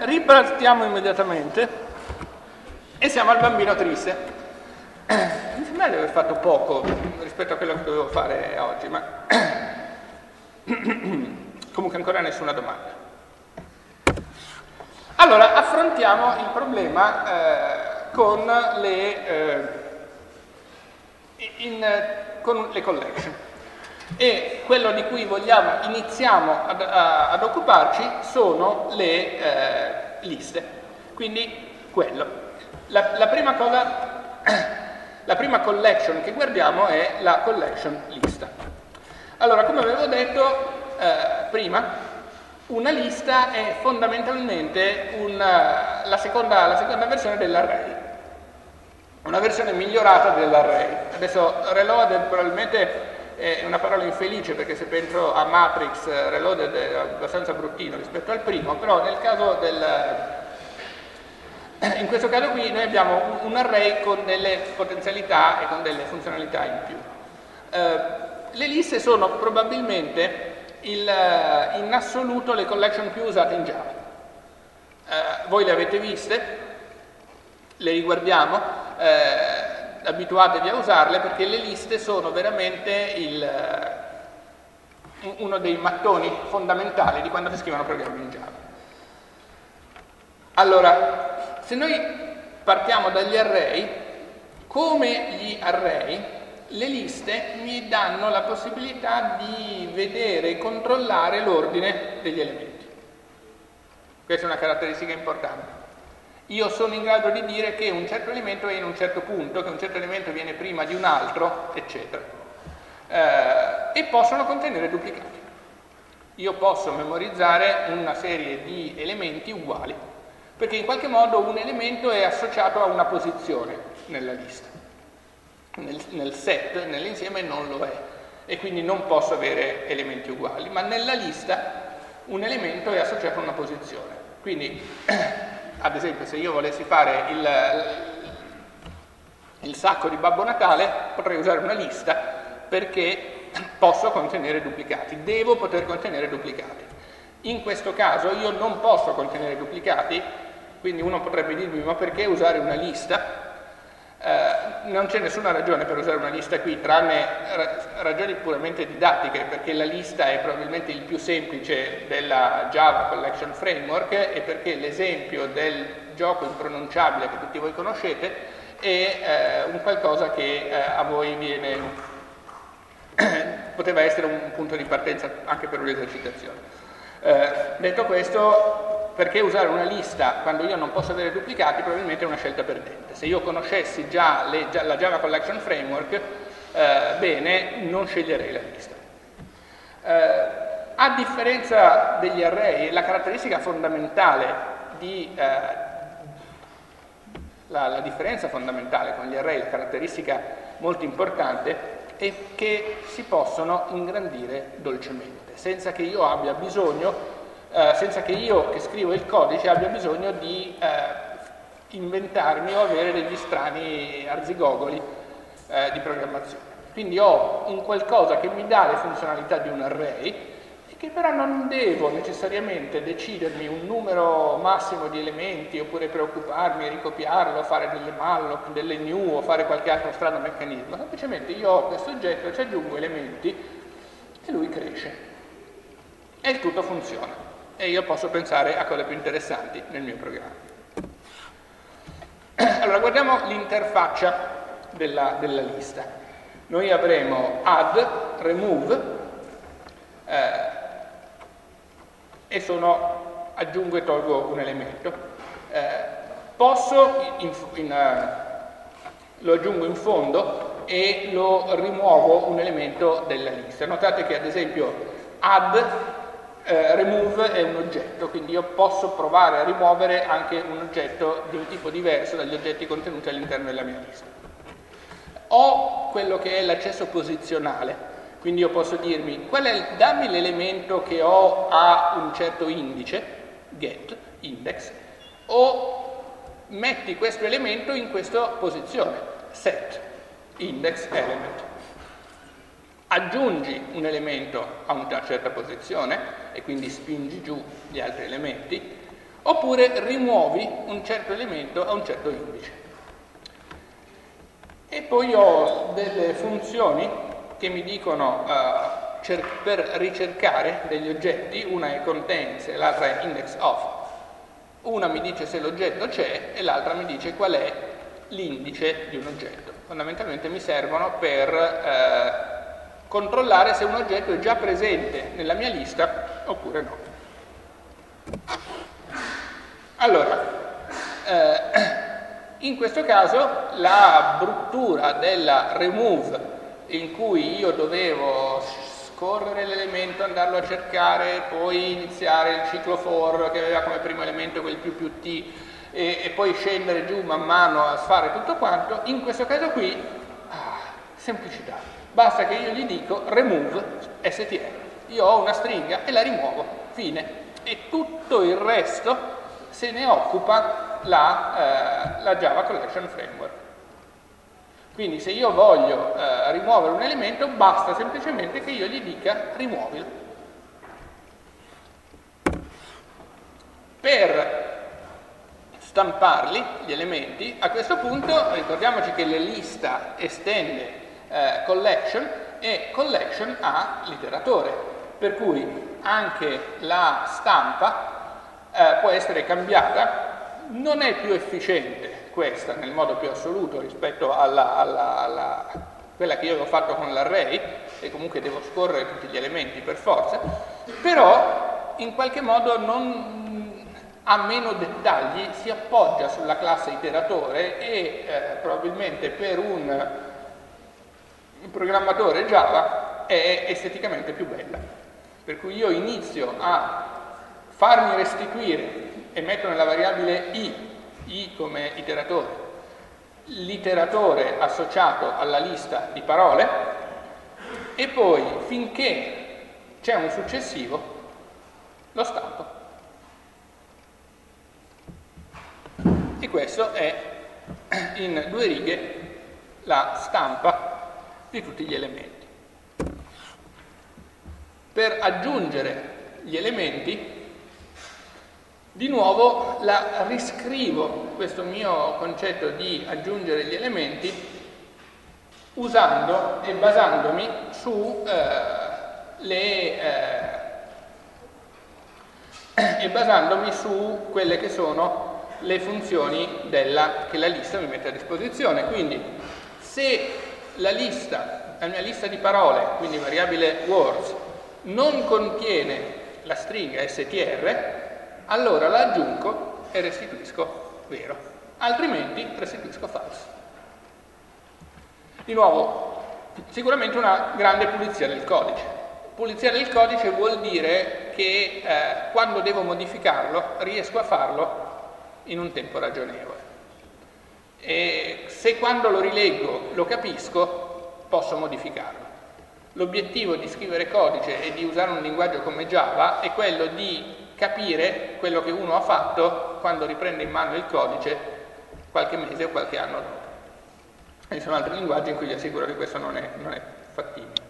ripartiamo immediatamente e siamo al bambino triste. Mi sembra di aver fatto poco rispetto a quello che dovevo fare oggi, ma comunque ancora nessuna domanda. Allora, affrontiamo il problema eh, con, le, eh, in, con le collection e quello di cui vogliamo, iniziamo ad, ad occuparci sono le eh, liste. Quindi quello. La, la, prima cosa, la prima collection che guardiamo è la collection lista. Allora, come avevo detto eh, prima, una lista è fondamentalmente una, la, seconda, la seconda versione dell'array, una versione migliorata dell'array. Adesso reloaded probabilmente è una parola infelice perché se penso a Matrix eh, Reloaded è abbastanza bruttino rispetto al primo, però nel caso del, in questo caso qui noi abbiamo un, array con delle potenzialità e con delle funzionalità in più. Eh, le liste sono probabilmente il, eh, in assoluto le collection più usate in Java. Eh, voi le avete viste, le riguardiamo. Eh, abituatevi a usarle perché le liste sono veramente il, uno dei mattoni fondamentali di quando si scrivono programmi in Java. Allora, se noi partiamo dagli array, come gli array, le liste mi danno la possibilità di vedere e controllare l'ordine degli elementi. Questa è una caratteristica importante io sono in grado di dire che un certo elemento è in un certo punto, che un certo elemento viene prima di un altro, eccetera. Eh, e possono contenere duplicati. Io posso memorizzare una serie di elementi uguali, perché in qualche modo un elemento è associato a una posizione nella lista. Nel, nel set, nell'insieme non lo è, e quindi non posso avere elementi uguali, ma nella lista un elemento è associato a una posizione. Quindi ad esempio se io volessi fare il, il sacco di Babbo Natale potrei usare una lista perché posso contenere duplicati, devo poter contenere duplicati. In questo caso io non posso contenere duplicati, quindi uno potrebbe dirmi ma perché usare una lista? Eh, non c'è nessuna ragione per usare una lista qui, tranne ragioni puramente didattiche, perché la lista è probabilmente il più semplice della Java Collection Framework e perché l'esempio del gioco impronunciabile che tutti voi conoscete è eh, un qualcosa che eh, a voi viene, poteva essere un punto di partenza anche per un'esercitazione. Eh, detto questo, perché usare una lista quando io non posso avere duplicati probabilmente è una scelta perdente. Se io conoscessi già, le, già la Java Collection Framework, eh, bene, non sceglierei la lista. Eh, a differenza degli array, la caratteristica fondamentale di, eh, la, la differenza fondamentale con gli array, la caratteristica molto importante, è che si possono ingrandire dolcemente, senza che io abbia bisogno eh, senza che io che scrivo il codice abbia bisogno di eh, inventarmi o avere degli strani arzigogoli eh, di programmazione. Quindi ho un qualcosa che mi dà le funzionalità di un array e che però non devo necessariamente decidermi un numero massimo di elementi oppure preoccuparmi, ricopiarlo, fare delle malloc, delle new o fare qualche altro strano meccanismo. Semplicemente io ho questo oggetto, ci aggiungo elementi e lui cresce. E il tutto funziona e io posso pensare a cose più interessanti nel mio programma. Allora guardiamo l'interfaccia della, della, lista. Noi avremo add, remove eh, e sono aggiungo e tolgo un elemento. Eh, posso, in, in, uh, lo aggiungo in fondo e lo rimuovo un elemento della lista. Notate che ad esempio add eh, remove è un oggetto, quindi io posso provare a rimuovere anche un oggetto di un tipo diverso dagli oggetti contenuti all'interno della mia lista. Ho quello che è l'accesso posizionale, quindi io posso dirmi è, dammi l'elemento che ho a un certo indice, get, index, o metti questo elemento in questa posizione, set, index element aggiungi un elemento a una certa posizione e quindi spingi giù gli altri elementi, oppure rimuovi un certo elemento a un certo indice. E poi ho delle funzioni che mi dicono uh, per ricercare degli oggetti, una è contains e l'altra è index of. Una mi dice se l'oggetto c'è e l'altra mi dice qual è l'indice di un oggetto. Fondamentalmente mi servono per eh, controllare se un oggetto è già presente nella mia lista oppure no. Allora, eh, in questo caso la bruttura della remove in cui io dovevo scorrere l'elemento, andarlo a cercare, poi iniziare il ciclo for che aveva come primo elemento quel più più t e, e poi scendere giù man mano a fare tutto quanto, in questo caso qui, ah, semplicità. Basta che io gli dico remove str. Io ho una stringa e la rimuovo, fine. E tutto il resto se ne occupa la, eh, la Java Collection Framework. Quindi se io voglio eh, rimuovere un elemento basta semplicemente che io gli dica rimuovilo. Per stamparli, gli elementi, a questo punto ricordiamoci che la lista estende eh, collection e collection ha l'iteratore, per cui anche la stampa eh, può essere cambiata, non è più efficiente questa nel modo più assoluto rispetto alla, alla, alla quella che io avevo fatto con l'array, e comunque devo scorrere tutti gli elementi per forza, però in qualche modo non, ha meno dettagli, si appoggia sulla classe iteratore e eh, probabilmente per un, un programmatore Java è esteticamente più bella. Per cui io inizio a farmi restituire e metto nella variabile i, i come iteratore, l'iteratore associato alla lista di parole e poi finché c'è un successivo lo stampo. E questo è in due righe la stampa di tutti gli elementi. Per aggiungere gli elementi di nuovo la riscrivo questo mio concetto di aggiungere gli elementi usando e basandomi su eh, le eh, e basandomi su quelle che sono le funzioni della, che la lista mi mette a disposizione. Quindi se la lista, la mia lista di parole, quindi variabile words, non contiene la stringa str, allora la aggiungo e restituisco vero, altrimenti restituisco falso. Di nuovo, sicuramente una grande pulizia del codice. Pulizia del codice vuol dire che eh, quando devo modificarlo riesco a farlo in un tempo ragionevole. E se quando lo rileggo lo capisco, posso modificarlo. L'obiettivo di scrivere codice e di usare un linguaggio come Java è quello di capire quello che uno ha fatto quando riprende in mano il codice qualche mese o qualche anno dopo. Ci sono altri linguaggi in cui vi assicuro che questo non è, non è fattibile.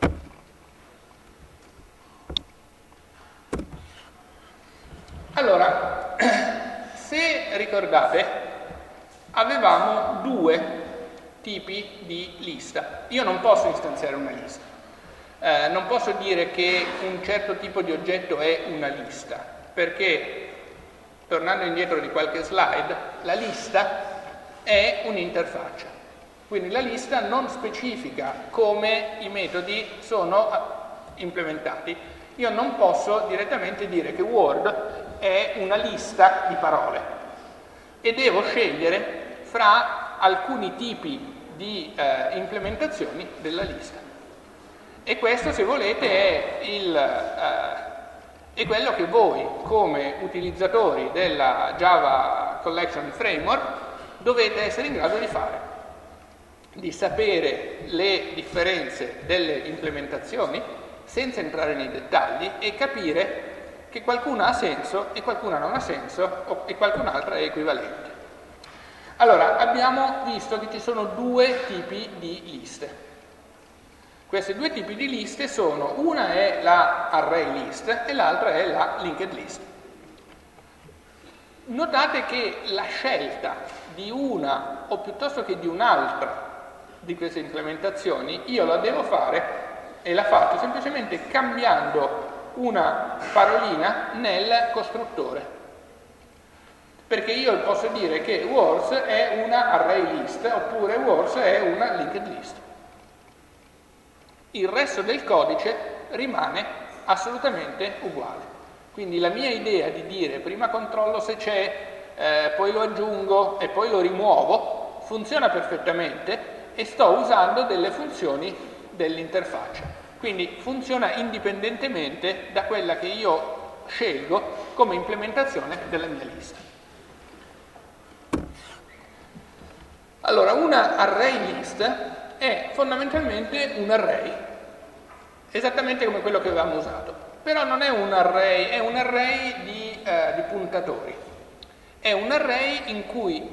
Allora, se ricordate, avevamo due tipi di lista. Io non posso istanziare una lista. Eh, non posso dire che un certo tipo di oggetto è una lista perché, tornando indietro di qualche slide, la lista è un'interfaccia. Quindi la lista non specifica come i metodi sono implementati. Io non posso direttamente dire che Word è una lista di parole e devo scegliere fra alcuni tipi di eh, implementazioni della lista. E questo, se volete, è il, eh, è quello che voi come utilizzatori della Java Collection Framework dovete essere in grado di fare, di sapere le differenze delle implementazioni senza entrare nei dettagli e capire che qualcuna ha senso e qualcuna non ha senso e qualcun'altra è equivalente. Allora, abbiamo visto che ci sono due tipi di liste. Questi due tipi di liste sono, una è la array list e l'altra è la linked list. Notate che la scelta di una o piuttosto che di un'altra di queste implementazioni io la devo fare e la faccio semplicemente cambiando una parolina nel costruttore. Perché io posso dire che words è una array list oppure words è una linked list. Il resto del codice rimane assolutamente uguale. Quindi la mia idea di dire prima controllo se c'è, eh, poi lo aggiungo e poi lo rimuovo, funziona perfettamente e sto usando delle funzioni dell'interfaccia. Quindi funziona indipendentemente da quella che io scelgo come implementazione della mia lista. Allora, una array list è fondamentalmente un array, esattamente come quello che avevamo usato, però non è un array, è un array di, eh, di puntatori. È un array in cui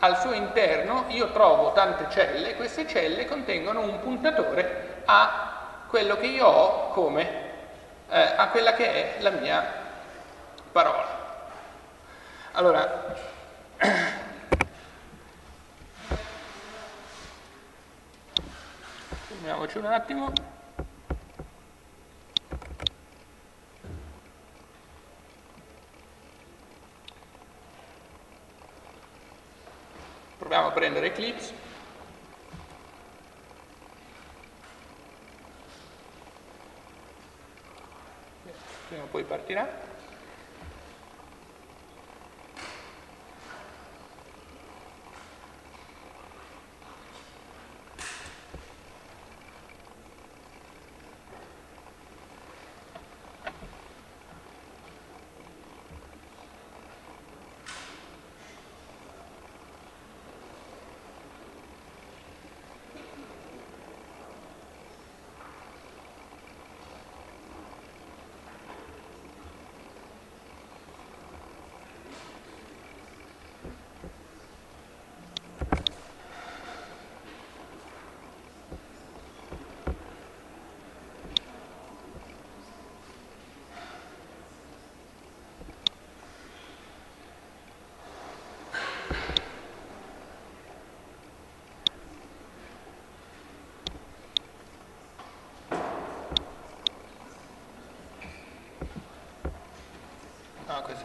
al suo interno io trovo tante celle, queste celle contengono un puntatore a quello che io ho come eh, a quella che è la mia parola. Allora, fermiamoci un attimo. Proviamo a prendere Eclipse. prima o poi partirà.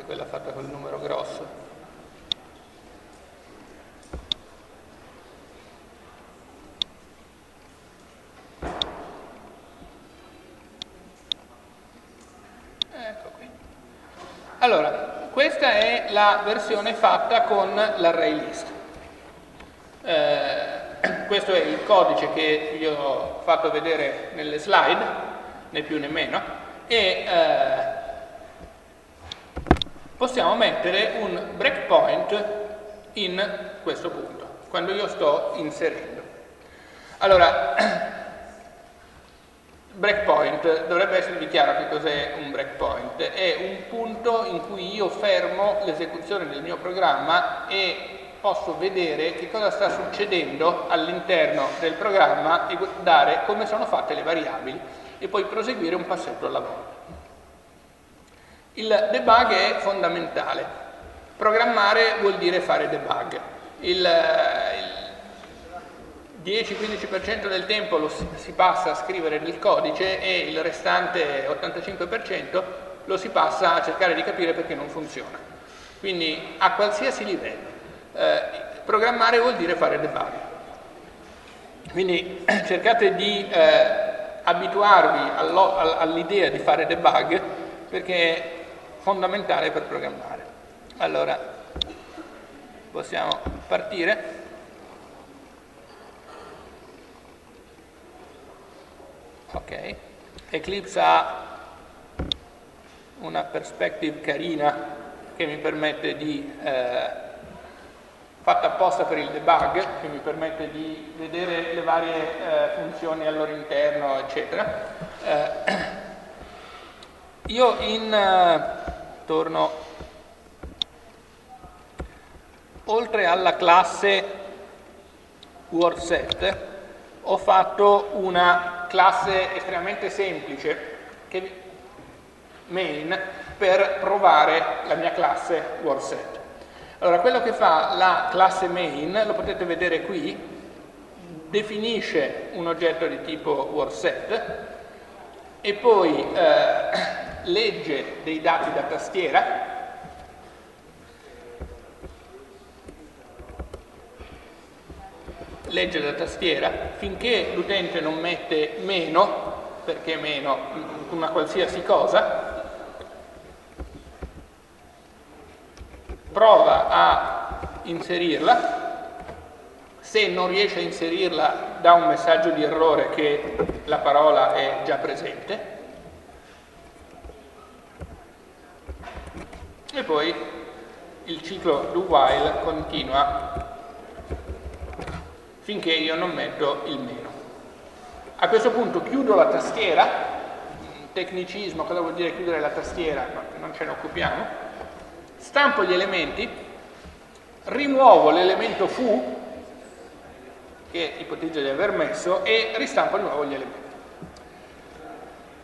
È quella fatta col numero grosso. Ecco qui. Allora, questa è la versione fatta con l'array list. Eh, questo è il codice che vi ho fatto vedere nelle slide, né più né meno, e eh, possiamo mettere un breakpoint in questo punto, quando io sto inserendo. Allora, breakpoint, dovrebbe esservi chiaro che cos'è un breakpoint, è un punto in cui io fermo l'esecuzione del mio programma e posso vedere che cosa sta succedendo all'interno del programma e guardare come sono fatte le variabili e poi proseguire un passetto alla volta. Il debug è fondamentale. Programmare vuol dire fare debug. Il, il 10-15% del tempo lo si, si passa a scrivere nel codice e il restante 85% lo si passa a cercare di capire perché non funziona. Quindi a qualsiasi livello. Eh, programmare vuol dire fare debug. Quindi cercate di eh, abituarvi all'idea di fare debug perché fondamentale per programmare. Allora, possiamo partire. Ok, Eclipse ha una perspective carina che mi permette di, eh, fatta apposta per il debug, che mi permette di vedere le varie eh, funzioni al loro interno, eccetera. Eh, io in eh, torno oltre alla classe WordSet ho fatto una classe estremamente semplice che, main per provare la mia classe WordSet Allora, quello che fa la classe main, lo potete vedere qui, definisce un oggetto di tipo WordSet e poi eh, legge dei dati da tastiera. Legge da tastiera finché l'utente non mette meno, perché meno, una qualsiasi cosa, prova a inserirla, se non riesce a inserirla dà un messaggio di errore che la parola è già presente poi il ciclo do while continua finché io non metto il meno. A questo punto chiudo la tastiera, tecnicismo, cosa vuol dire chiudere la tastiera? Non ce ne occupiamo. Stampo gli elementi, rimuovo l'elemento fu, che ipotizzo di aver messo, e ristampo di nuovo gli elementi.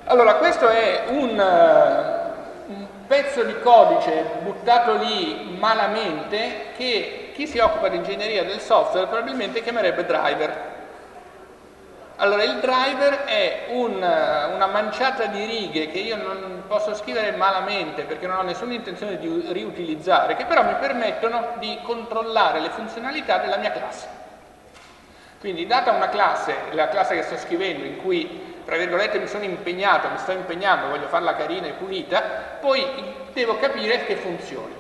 Allora, questo è un, uh, un pezzo di codice buttato lì malamente che chi si occupa di ingegneria del software probabilmente chiamerebbe driver. Allora, il driver è un, una manciata di righe che io non posso scrivere malamente perché non ho nessuna intenzione di riutilizzare, che però mi permettono di controllare le funzionalità della mia classe. Quindi, data una classe, la classe che sto scrivendo, in cui, tra virgolette, mi sono impegnato, mi sto impegnando, voglio farla carina e pulita, poi devo capire che funzioni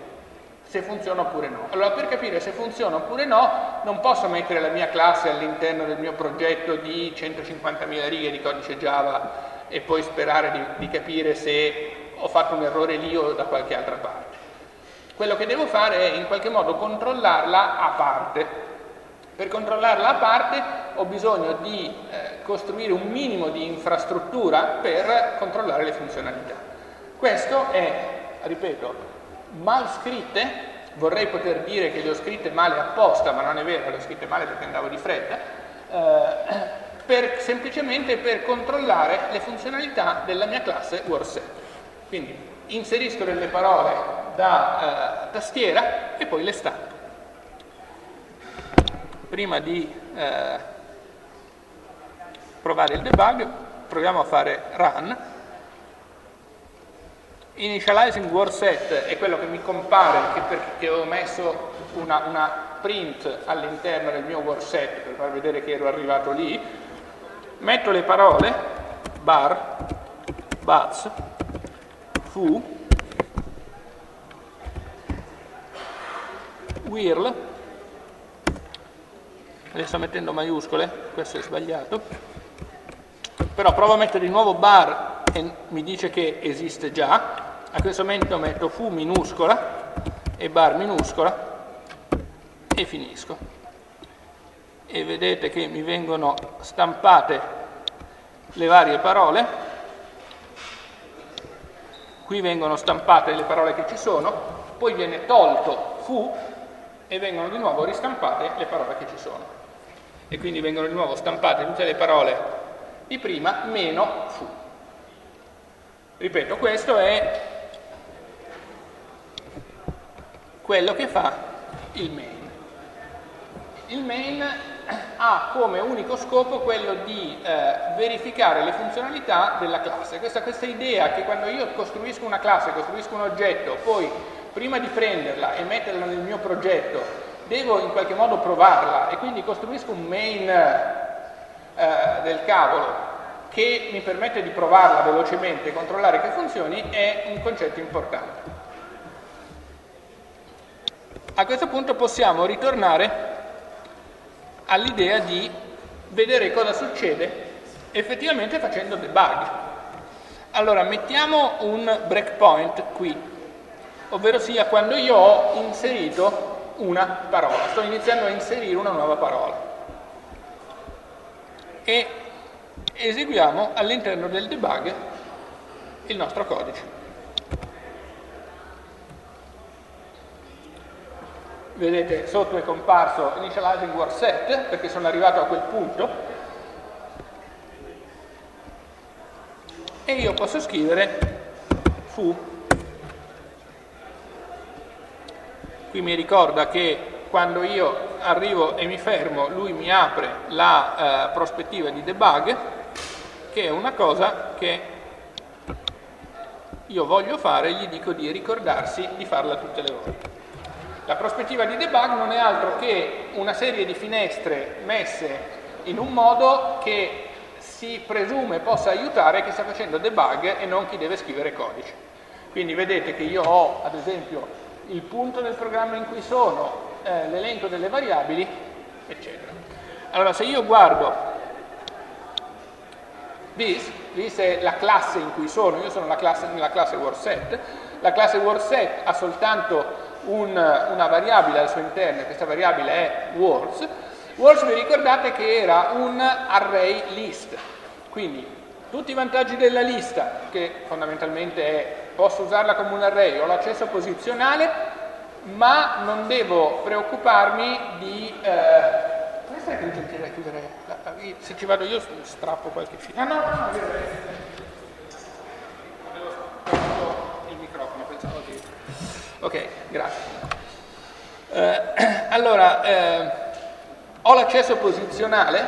se funziona oppure no. Allora per capire se funziona oppure no non posso mettere la mia classe all'interno del mio progetto di 150.000 righe di codice Java e poi sperare di, di capire se ho fatto un errore lì o da qualche altra parte. Quello che devo fare è in qualche modo controllarla a parte. Per controllarla a parte ho bisogno di eh, costruire un minimo di infrastruttura per controllare le funzionalità. Questo è, ripeto, mal scritte, vorrei poter dire che le ho scritte male apposta, ma non è vero, le ho scritte male perché andavo di fretta, eh, per, semplicemente per controllare le funzionalità della mia classe WordSet. Quindi inserisco delle parole da eh, tastiera e poi le stampo. Prima di eh, provare il debug, proviamo a fare run. Initializing word set è quello che mi compare che perché ho messo una, una print all'interno del mio word set per far vedere che ero arrivato lì. Metto le parole bar, buzz, fu, whirl, le sto mettendo maiuscole, questo è sbagliato, però provo a mettere di nuovo bar e mi dice che esiste già, a questo momento metto fu minuscola e bar minuscola e finisco. E vedete che mi vengono stampate le varie parole, qui vengono stampate le parole che ci sono, poi viene tolto fu e vengono di nuovo ristampate le parole che ci sono. E quindi vengono di nuovo stampate tutte le parole di prima meno fu. Ripeto, questo è quello che fa il main. Il main ha come unico scopo quello di eh, verificare le funzionalità della classe. Questa, questa idea che quando io costruisco una classe, costruisco un oggetto, poi prima di prenderla e metterla nel mio progetto, devo in qualche modo provarla e quindi costruisco un main eh, del cavolo che mi permette di provarla velocemente e controllare che funzioni, è un concetto importante. A questo punto possiamo ritornare all'idea di vedere cosa succede effettivamente facendo debug. Allora, mettiamo un breakpoint qui, ovvero sia quando io ho inserito una parola, sto iniziando a inserire una nuova parola. E eseguiamo all'interno del debug il nostro codice. vedete sotto è comparso initializing word set perché sono arrivato a quel punto. E io posso scrivere fu. Qui mi ricorda che quando io arrivo e mi fermo lui mi apre la eh, prospettiva di debug che è una cosa che io voglio fare gli dico di ricordarsi di farla tutte le volte. La prospettiva di debug non è altro che una serie di finestre messe in un modo che si presume possa aiutare chi sta facendo debug e non chi deve scrivere codice. Quindi vedete che io ho ad esempio il punto del programma in cui sono, eh, l'elenco delle variabili, eccetera. Allora se io guardo this, this è la classe in cui sono, io sono classe, nella classe WordSet, la classe WordSet ha soltanto un, una variabile al suo interno, questa variabile è words, words vi ricordate che era un array list, quindi tutti i vantaggi della lista, che fondamentalmente è posso usarla come un array, ho l'accesso posizionale, ma non devo preoccuparmi di... Eh, Puoi essere gentile a chiudere? Se ci vado io strappo qualche filo. Ah no, no, no, il microfono, pensavo che... Ok, grazie. Eh, allora, eh, ho l'accesso posizionale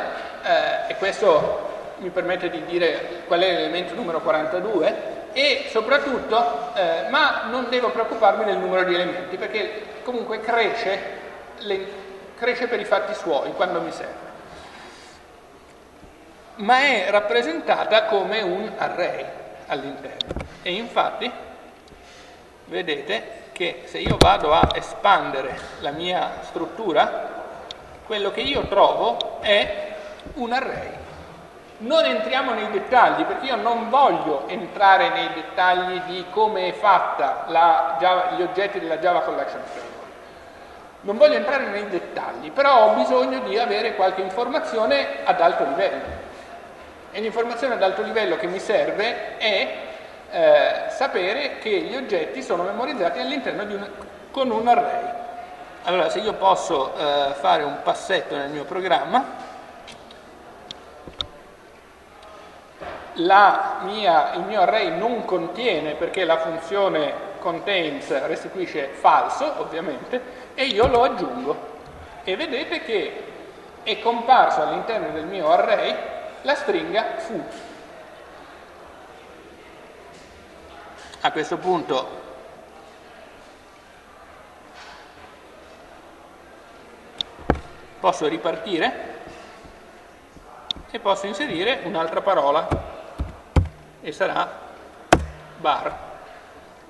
eh, e questo mi permette di dire qual è l'elemento numero 42 e soprattutto, eh, ma non devo preoccuparmi del numero di elementi perché comunque cresce, le, cresce per i fatti suoi quando mi serve. Ma è rappresentata come un array all'interno e infatti vedete che se io vado a espandere la mia struttura, quello che io trovo è un array non entriamo nei dettagli perché io non voglio entrare nei dettagli di come è fatta Java, gli oggetti della Java Collection Framework. Non voglio entrare nei dettagli, però ho bisogno di avere qualche informazione ad alto livello. E l'informazione ad alto livello che mi serve è eh, sapere che gli oggetti sono memorizzati all'interno di un, con un array. Allora, se io posso eh, fare un passetto nel mio programma, mia, il mio array non contiene perché la funzione contains restituisce falso ovviamente e io lo aggiungo e vedete che è comparso all'interno del mio array la stringa fu a questo punto posso ripartire e posso inserire un'altra parola e sarà bar.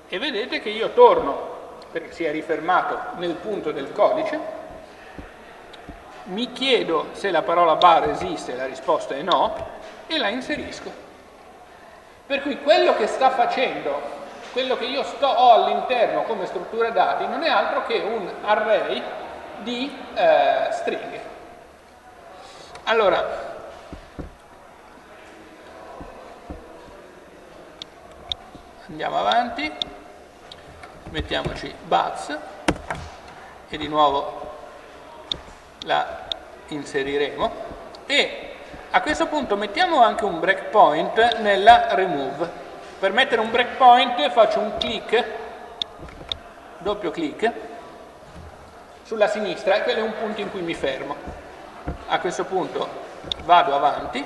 E vedete che io torno, perché si è rifermato nel punto del codice, mi chiedo se la parola bar esiste, la risposta è no, e la inserisco. Per cui quello che sta facendo, quello che io sto, ho all'interno come struttura dati, non è altro che un array di eh, stringhe. Allora, andiamo avanti mettiamoci buzz e di nuovo la inseriremo. E a questo punto mettiamo anche un breakpoint nella remove. Per mettere un breakpoint faccio un clic doppio clic sulla sinistra e quello è un punto in cui mi fermo. A questo punto vado avanti.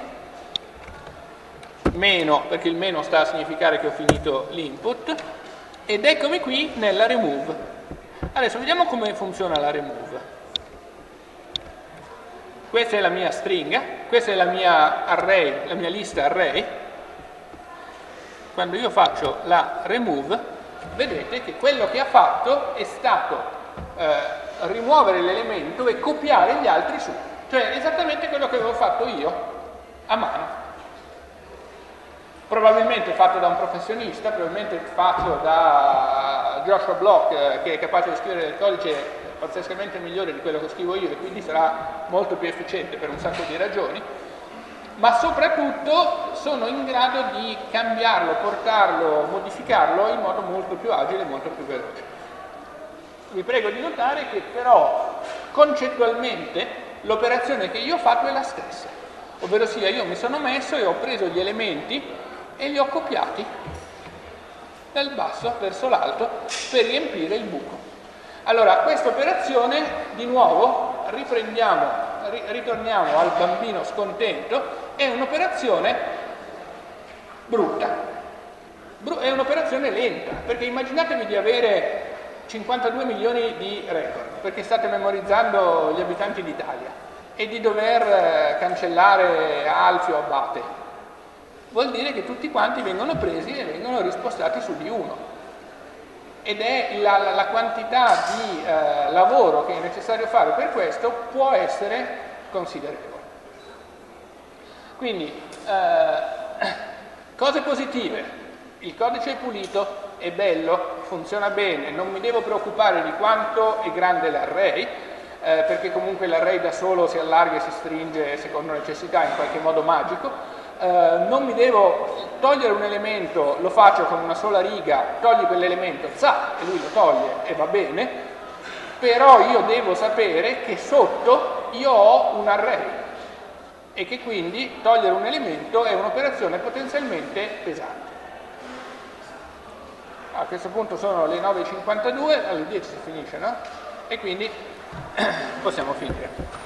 Meno, perché il meno sta a significare che ho finito l'input, ed eccomi qui nella remove. Adesso vediamo come funziona la remove. Questa è la mia stringa, questa è la mia array, la mia lista array. Quando io faccio la remove, vedete che quello che ha fatto è stato eh, rimuovere l'elemento e copiare gli altri su. Cioè esattamente quello che avevo fatto io a mano probabilmente fatto da un professionista, probabilmente fatto da Joshua Block eh, che è capace di scrivere del codice pazzescamente migliore di quello che scrivo io e quindi sarà molto più efficiente per un sacco di ragioni, ma soprattutto sono in grado di cambiarlo, portarlo, modificarlo in modo molto più agile e molto più veloce. Vi prego di notare che però concettualmente l'operazione che io ho fatto è la stessa, ovvero sia io mi sono messo e ho preso gli elementi e li ho copiati dal basso verso l'alto per riempire il buco. Allora, questa operazione, di nuovo, ri, ritorniamo al bambino scontento, è un'operazione brutta, è un'operazione lenta, perché immaginatevi di avere 52 milioni di record, perché state memorizzando gli abitanti d'Italia, e di dover eh, cancellare Alfio Abate. Vuol dire che tutti quanti vengono presi e vengono rispostati su di uno. Ed è la, la, la quantità di eh, lavoro che è necessario fare per questo può essere considerevole. Quindi, eh, cose positive, il codice è pulito, è bello, funziona bene, non mi devo preoccupare di quanto è grande l'array, eh, perché comunque l'array da solo si allarga e si stringe secondo necessità in qualche modo magico, eh, non mi devo togliere un elemento, lo faccio con una sola riga, togli quell'elemento, za, e lui lo toglie e va bene, però io devo sapere che sotto io ho un array e che quindi togliere un elemento è un'operazione potenzialmente pesante a questo punto sono le 9.52, alle 10 si finisce, no? E quindi possiamo finire.